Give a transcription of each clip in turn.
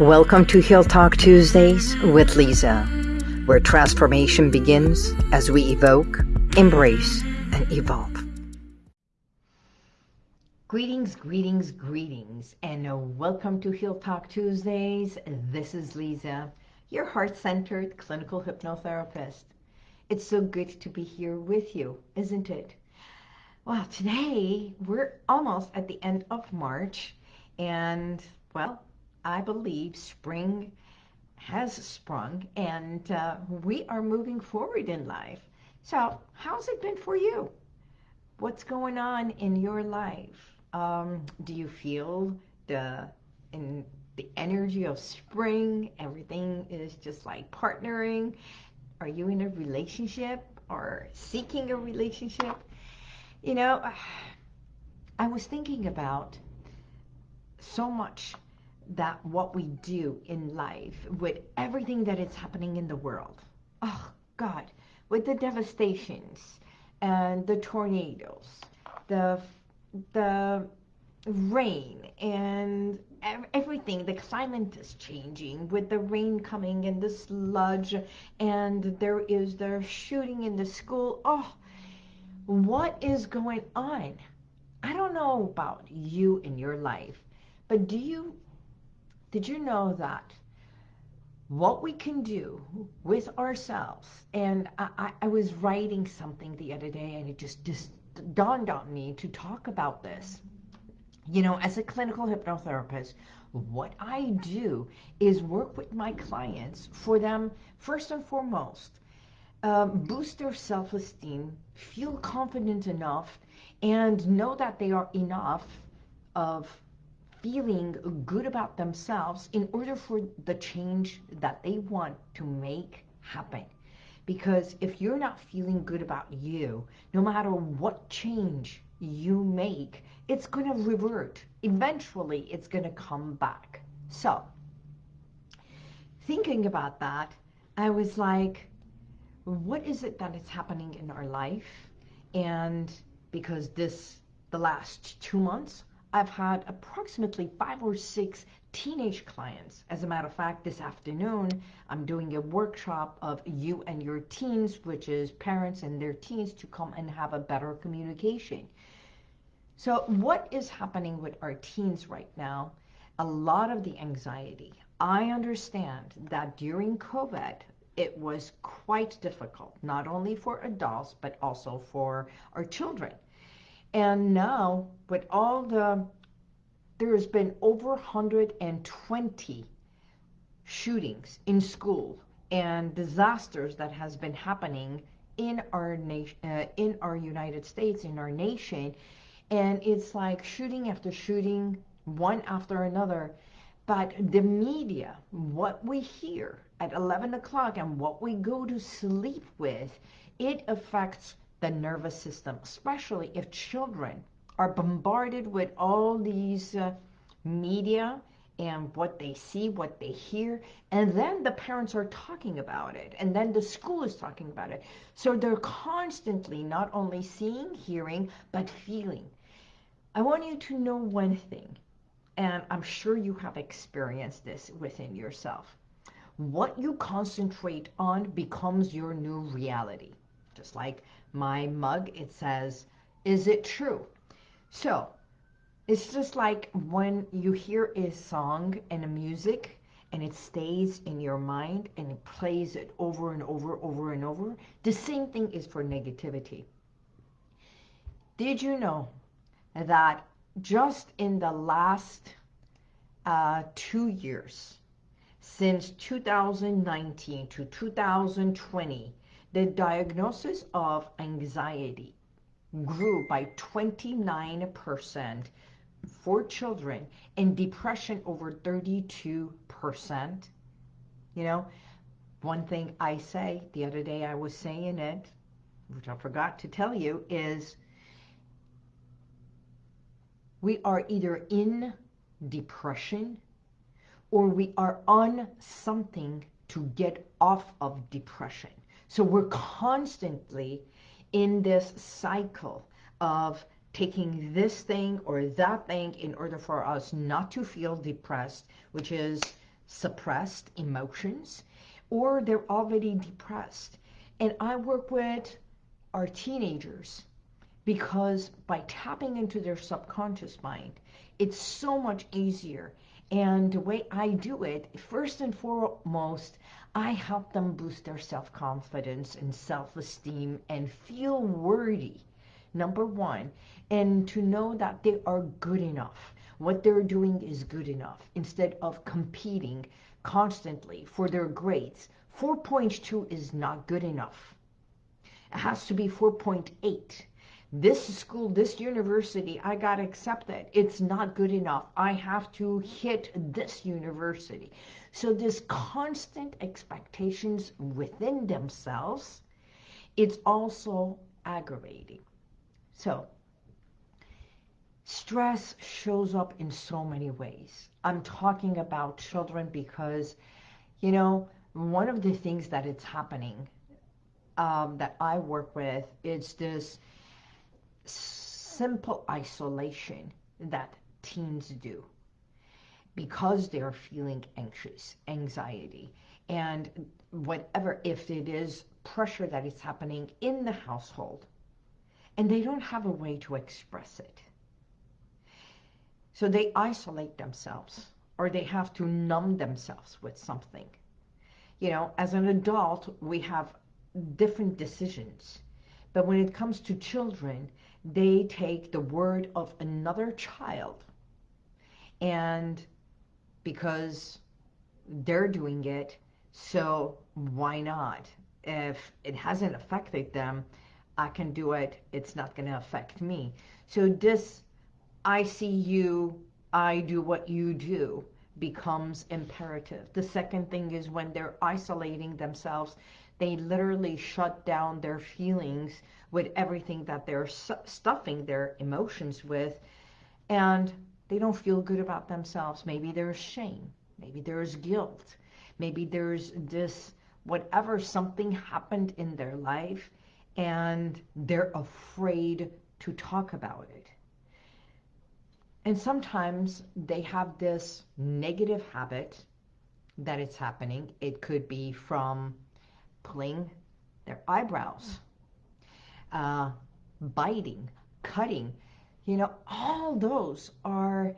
Welcome to Heal Talk Tuesdays with Lisa, where transformation begins as we evoke, embrace, and evolve. Greetings, greetings, greetings, and welcome to Heal Talk Tuesdays. This is Lisa, your heart centered clinical hypnotherapist. It's so good to be here with you, isn't it? Well, today we're almost at the end of March, and well, I believe spring has sprung and uh, we are moving forward in life. So how's it been for you? What's going on in your life? Um, do you feel the in the energy of spring? Everything is just like partnering. Are you in a relationship or seeking a relationship? You know, I was thinking about so much that what we do in life with everything that is happening in the world. Oh, God, with the devastations and the tornadoes, the, the rain and everything. The climate is changing with the rain coming and the sludge and there is the shooting in the school. Oh, what is going on? I don't know about you in your life, but do you did you know that what we can do with ourselves, and I, I, was writing something the other day and it just, just dawned on me to talk about this. You know, as a clinical hypnotherapist, what I do is work with my clients for them, first and foremost, um, boost their self-esteem, feel confident enough, and know that they are enough of feeling good about themselves in order for the change that they want to make happen. Because if you're not feeling good about you, no matter what change you make, it's going to revert. Eventually, it's going to come back. So, thinking about that, I was like, what is it that is happening in our life? And because this, the last two months, I've had approximately five or six teenage clients. As a matter of fact, this afternoon, I'm doing a workshop of you and your teens, which is parents and their teens to come and have a better communication. So what is happening with our teens right now? A lot of the anxiety. I understand that during COVID, it was quite difficult, not only for adults, but also for our children. And now, with all the, there has been over 120 shootings in school and disasters that has been happening in our nation, uh, in our United States, in our nation, and it's like shooting after shooting, one after another. But the media, what we hear at 11 o'clock and what we go to sleep with, it affects the nervous system, especially if children are bombarded with all these uh, media and what they see, what they hear, and then the parents are talking about it, and then the school is talking about it. So they're constantly not only seeing, hearing, but feeling. I want you to know one thing, and I'm sure you have experienced this within yourself. What you concentrate on becomes your new reality. Just like my mug, it says, is it true? So it's just like when you hear a song and a music and it stays in your mind and it plays it over and over, over and over. The same thing is for negativity. Did you know that just in the last uh, two years, since 2019 to 2020, the diagnosis of anxiety grew by 29% for children and depression over 32%. You know, one thing I say, the other day I was saying it, which I forgot to tell you, is we are either in depression or we are on something to get off of depression. So we're constantly in this cycle of taking this thing or that thing in order for us not to feel depressed, which is suppressed emotions or they're already depressed. And I work with our teenagers because by tapping into their subconscious mind, it's so much easier. And the way I do it, first and foremost, I help them boost their self-confidence and self-esteem and feel worthy, number one, and to know that they are good enough. What they're doing is good enough instead of competing constantly for their grades. 4.2 is not good enough. It has to be 4.8. This school, this university, I got accepted. It's not good enough. I have to hit this university. So this constant expectations within themselves, it's also aggravating. So stress shows up in so many ways. I'm talking about children because, you know, one of the things that it's happening um, that I work with is this simple isolation that teens do because they're feeling anxious, anxiety, and whatever, if it is pressure that is happening in the household, and they don't have a way to express it. So they isolate themselves, or they have to numb themselves with something. You know, as an adult, we have different decisions. But when it comes to children, they take the word of another child and because they're doing it, so why not? If it hasn't affected them, I can do it. It's not going to affect me. So this, I see you, I do what you do, becomes imperative. The second thing is when they're isolating themselves, they literally shut down their feelings with everything that they're stuffing their emotions with. And they don't feel good about themselves. Maybe there's shame. Maybe there's guilt. Maybe there's this, whatever, something happened in their life and they're afraid to talk about it. And sometimes they have this negative habit that it's happening. It could be from pulling their eyebrows, uh, biting, cutting, you know, all those are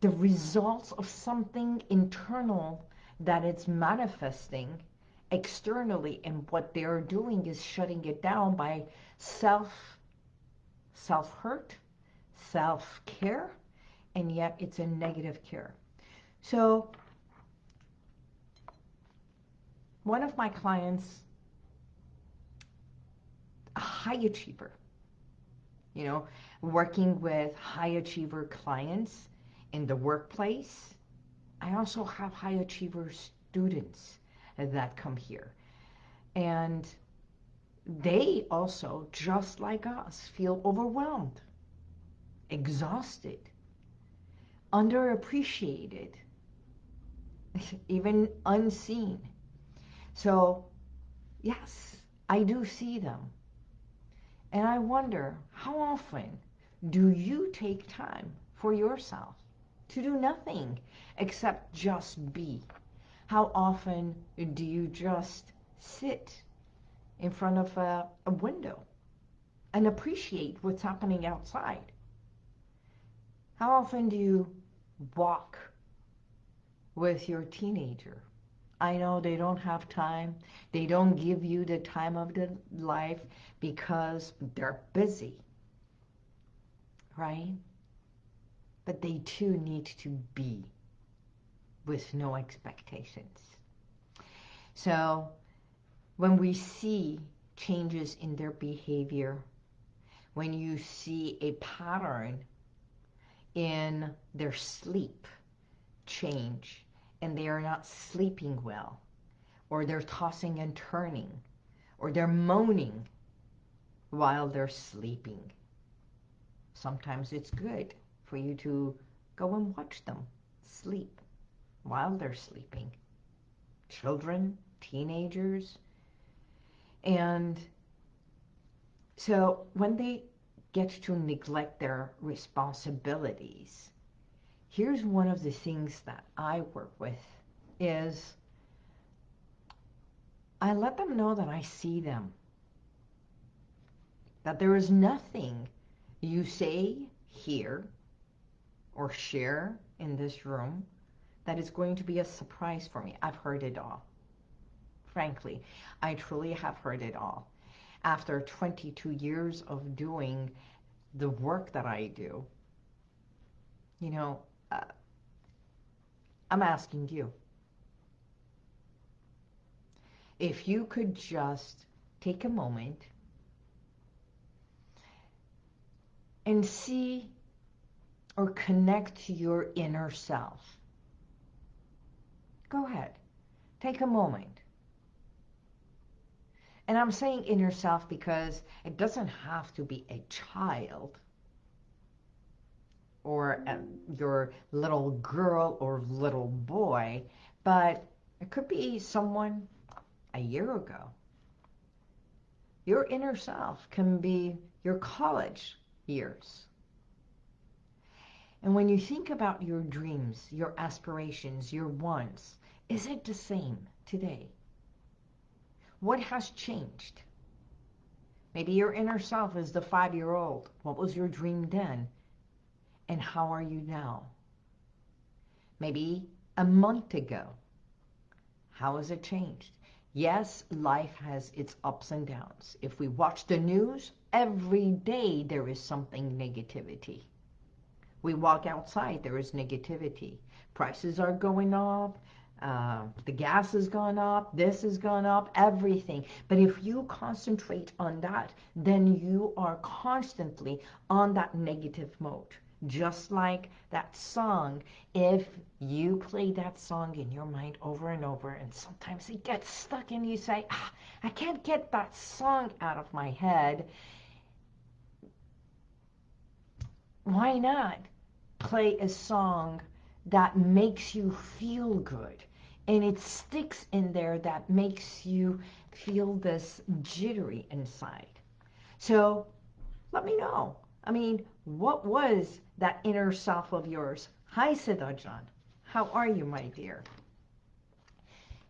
the results of something internal that it's manifesting externally and what they're doing is shutting it down by self self-hurt self-care and yet it's a negative care. So one of my clients a high achiever you know working with high achiever clients in the workplace. I also have high achiever students that come here. And they also, just like us, feel overwhelmed, exhausted, underappreciated, even unseen. So, yes, I do see them. And I wonder how often do you take time for yourself to do nothing except just be? How often do you just sit in front of a, a window and appreciate what's happening outside? How often do you walk with your teenager? I know they don't have time. They don't give you the time of the life because they're busy right? But they too need to be with no expectations. So when we see changes in their behavior, when you see a pattern in their sleep change and they are not sleeping well, or they're tossing and turning, or they're moaning while they're sleeping, Sometimes it's good for you to go and watch them sleep while they're sleeping. Children, teenagers. And so when they get to neglect their responsibilities, here's one of the things that I work with is I let them know that I see them. That there is nothing you say, hear, or share in this room that is going to be a surprise for me. I've heard it all. Frankly, I truly have heard it all. After 22 years of doing the work that I do, you know, uh, I'm asking you. If you could just take a moment and see or connect to your inner self. Go ahead. Take a moment. And I'm saying inner self because it doesn't have to be a child or a, your little girl or little boy, but it could be someone a year ago. Your inner self can be your college years. And when you think about your dreams, your aspirations, your wants, is it the same today? What has changed? Maybe your inner self is the five-year-old. What was your dream then? And how are you now? Maybe a month ago. How has it changed? Yes, life has its ups and downs. If we watch the news, every day there is something negativity. We walk outside, there is negativity. Prices are going up, uh, the gas has gone up, this has gone up, everything. But if you concentrate on that, then you are constantly on that negative mode. Just like that song, if you play that song in your mind over and over, and sometimes it gets stuck and you say, ah, I can't get that song out of my head, why not play a song that makes you feel good? And it sticks in there that makes you feel this jittery inside. So let me know. I mean, what was that inner self of yours? Hi, Seta jan. How are you, my dear?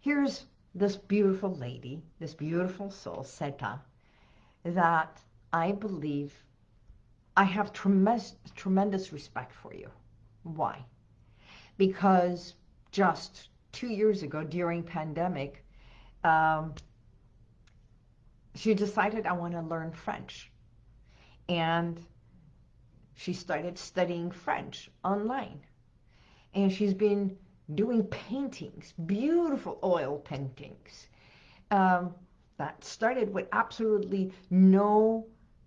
Here's this beautiful lady, this beautiful soul, Seta, that I believe I have tremendous, tremendous respect for you. Why? Because just two years ago during pandemic, um, she decided I want to learn French. And she started studying French online. And she's been doing paintings, beautiful oil paintings, um, that started with absolutely no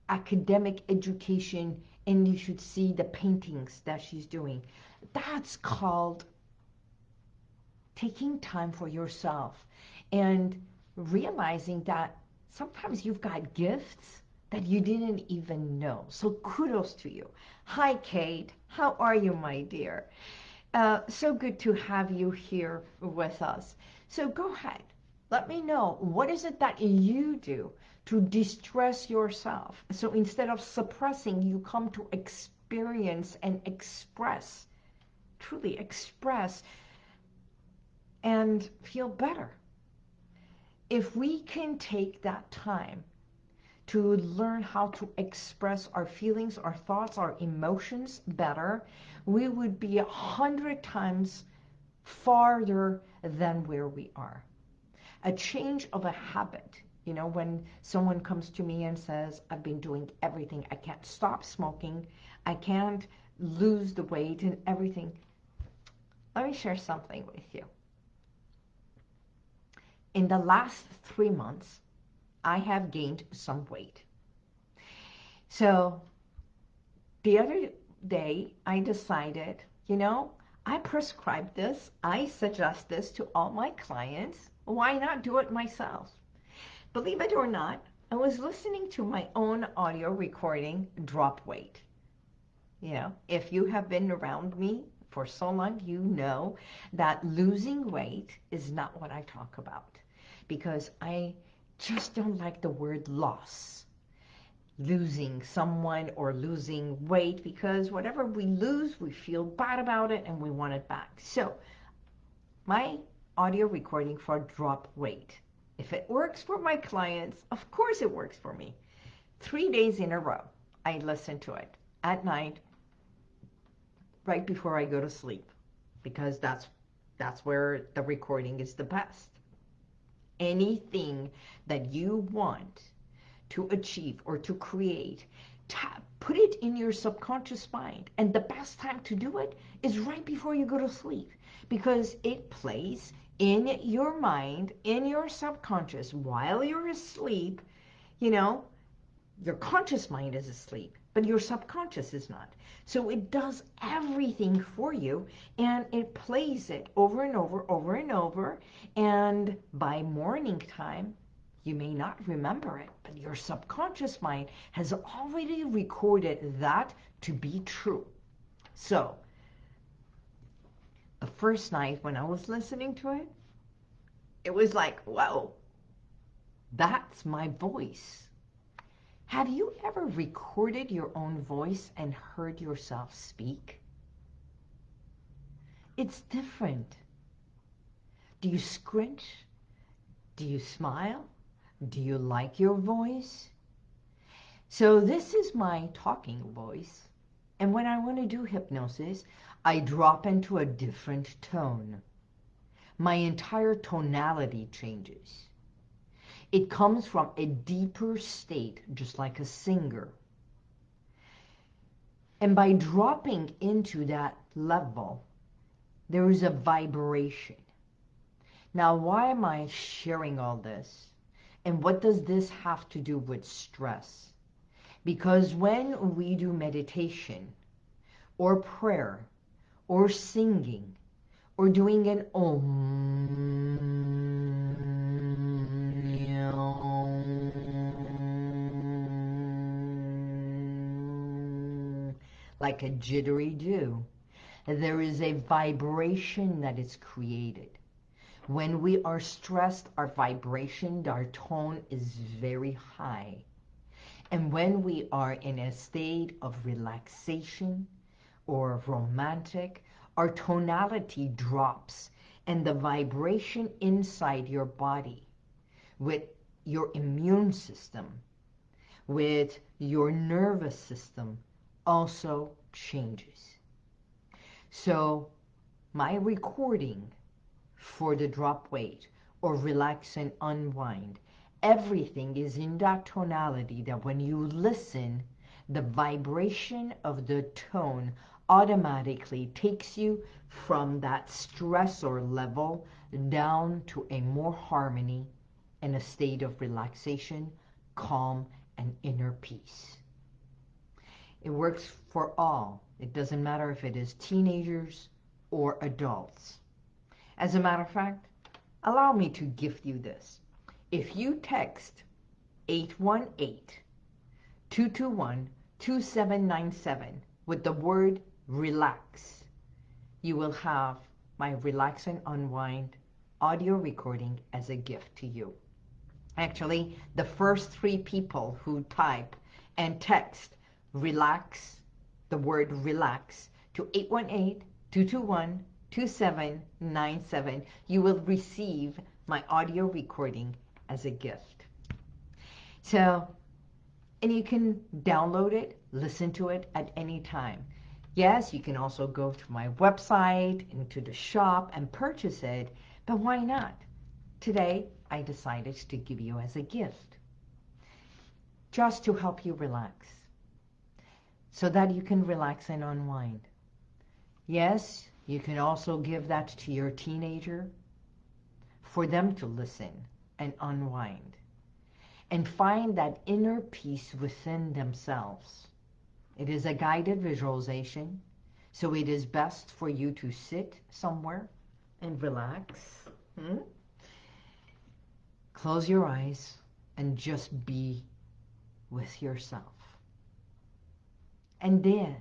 academic education and you should see the paintings that she's doing. That's called taking time for yourself and realizing that sometimes you've got gifts that you didn't even know. So kudos to you. Hi, Kate. How are you, my dear? Uh, so good to have you here with us. So go ahead. Let me know, what is it that you do to distress yourself? So instead of suppressing, you come to experience and express, truly express and feel better. If we can take that time to learn how to express our feelings, our thoughts, our emotions better, we would be a hundred times farther than where we are. A change of a habit, you know, when someone comes to me and says, I've been doing everything, I can't stop smoking, I can't lose the weight and everything. Let me share something with you. In the last three months, I have gained some weight. So the other day I decided, you know, I prescribe this, I suggest this to all my clients. Why not do it myself? Believe it or not, I was listening to my own audio recording, Drop Weight. You know, if you have been around me for so long, you know that losing weight is not what I talk about because I just don't like the word loss. Losing someone or losing weight because whatever we lose, we feel bad about it and we want it back. So my audio recording for drop weight. If it works for my clients, of course it works for me. Three days in a row, I listen to it at night, right before I go to sleep, because that's that's where the recording is the best. Anything that you want to achieve or to create, tap, put it in your subconscious mind. And the best time to do it is right before you go to sleep. Because it plays in your mind, in your subconscious while you're asleep, you know, your conscious mind is asleep, but your subconscious is not. So it does everything for you and it plays it over and over, over and over. And by morning time, you may not remember it, but your subconscious mind has already recorded that to be true. So, the first night when I was listening to it, it was like, whoa, that's my voice. Have you ever recorded your own voice and heard yourself speak? It's different. Do you scrunch? Do you smile? Do you like your voice? So this is my talking voice. And when I want to do hypnosis, I drop into a different tone. My entire tonality changes. It comes from a deeper state, just like a singer. And by dropping into that level, there is a vibration. Now, why am I sharing all this? And what does this have to do with stress? Because when we do meditation or prayer or singing or doing an om, like a jittery do. there is a vibration that is created. When we are stressed, our vibration, our tone is very high. And when we are in a state of relaxation or romantic, our tonality drops and the vibration inside your body with your immune system, with your nervous system also changes. So my recording for the drop weight or relax and unwind. Everything is in that tonality that when you listen, the vibration of the tone automatically takes you from that stressor level down to a more harmony and a state of relaxation, calm, and inner peace. It works for all. It doesn't matter if it is teenagers or adults. As a matter of fact, allow me to gift you this. If you text 818-221-2797 with the word relax, you will have my Relax and Unwind audio recording as a gift to you. Actually, the first three people who type and text relax, the word relax, to 818 221 2797, you will receive my audio recording as a gift. So, and you can download it, listen to it at any time. Yes, you can also go to my website, into the shop and purchase it, but why not? Today, I decided to give you as a gift, just to help you relax, so that you can relax and unwind. Yes, you can also give that to your teenager for them to listen and unwind and find that inner peace within themselves. It is a guided visualization, so it is best for you to sit somewhere and relax. Hmm? Close your eyes and just be with yourself. And then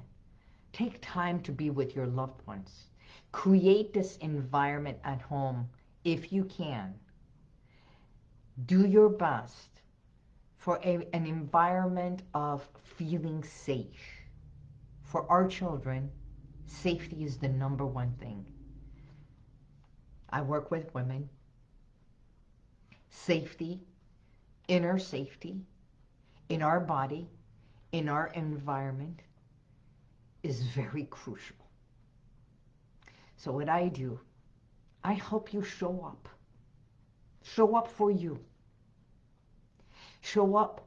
take time to be with your loved ones. Create this environment at home if you can. Do your best for a, an environment of feeling safe. For our children, safety is the number one thing. I work with women. Safety, inner safety, in our body, in our environment, is very crucial. So what I do, I help you show up. Show up for you. Show up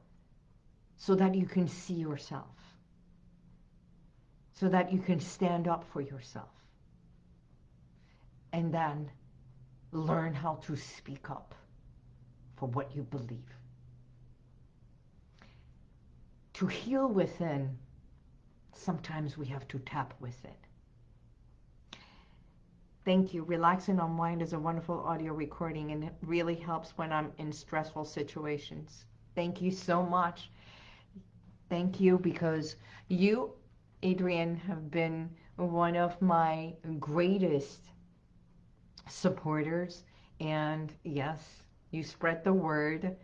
so that you can see yourself. So that you can stand up for yourself. And then learn how to speak up for what you believe. To heal within, sometimes we have to tap with it. Thank you. Relax and Unwind is a wonderful audio recording and it really helps when I'm in stressful situations. Thank you so much. Thank you because you, Adrian, have been one of my greatest supporters. And yes, you spread the word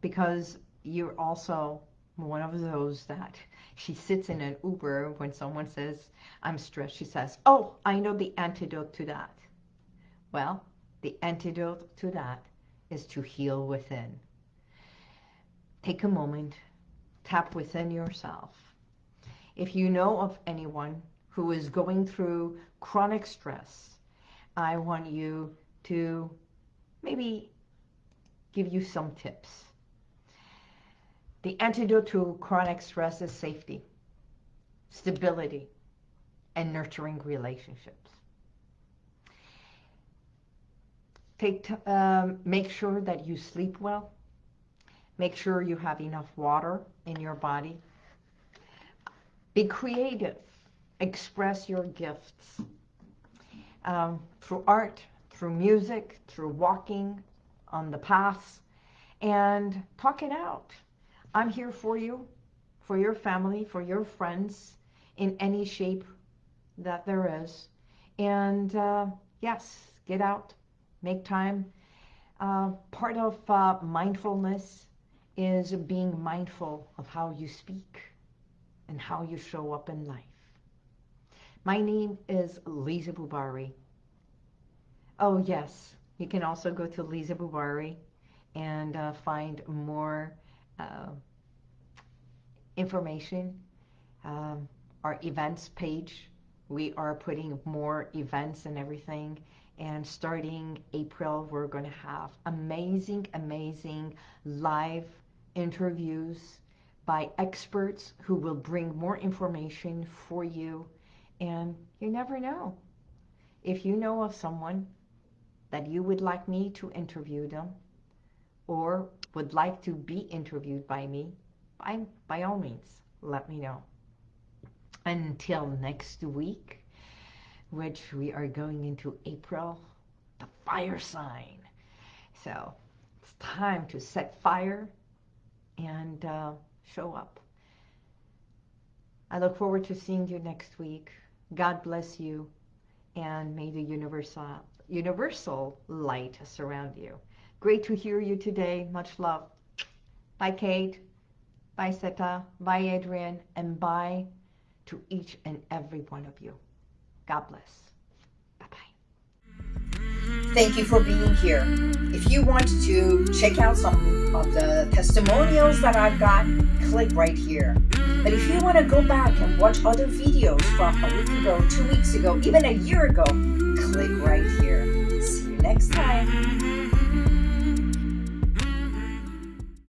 because you're also one of those that she sits in an Uber when someone says, I'm stressed. She says, oh, I know the antidote to that. Well, the antidote to that is to heal within. Take a moment, tap within yourself. If you know of anyone who is going through chronic stress, I want you to maybe give you some tips. The antidote to chronic stress is safety, stability, and nurturing relationships. Take um, make sure that you sleep well. Make sure you have enough water in your body. Be creative. Express your gifts um, through art, through music, through walking on the paths, and talk it out. I'm here for you, for your family, for your friends, in any shape that there is. And uh, yes, get out, make time. Uh, part of uh, mindfulness is being mindful of how you speak and how you show up in life. My name is Lisa Bubari. Oh yes, you can also go to Lisa Bubari and uh, find more uh, information. Um, our events page, we are putting more events and everything. And starting April, we're going to have amazing, amazing live interviews by experts who will bring more information for you and you never know. If you know of someone that you would like me to interview them or would like to be interviewed by me, by, by all means, let me know. Until next week, which we are going into April, the fire sign. So it's time to set fire and uh, show up. I look forward to seeing you next week. God bless you, and may the universal, universal light surround you. Great to hear you today. Much love. Bye, Kate. Bye, Seta. Bye, Adrian. And bye to each and every one of you. God bless. Bye-bye. Thank you for being here. If you want to check out some of the testimonials that I've got, click right here. But if you want to go back and watch other videos from a week ago, two weeks ago, even a year ago, click right here.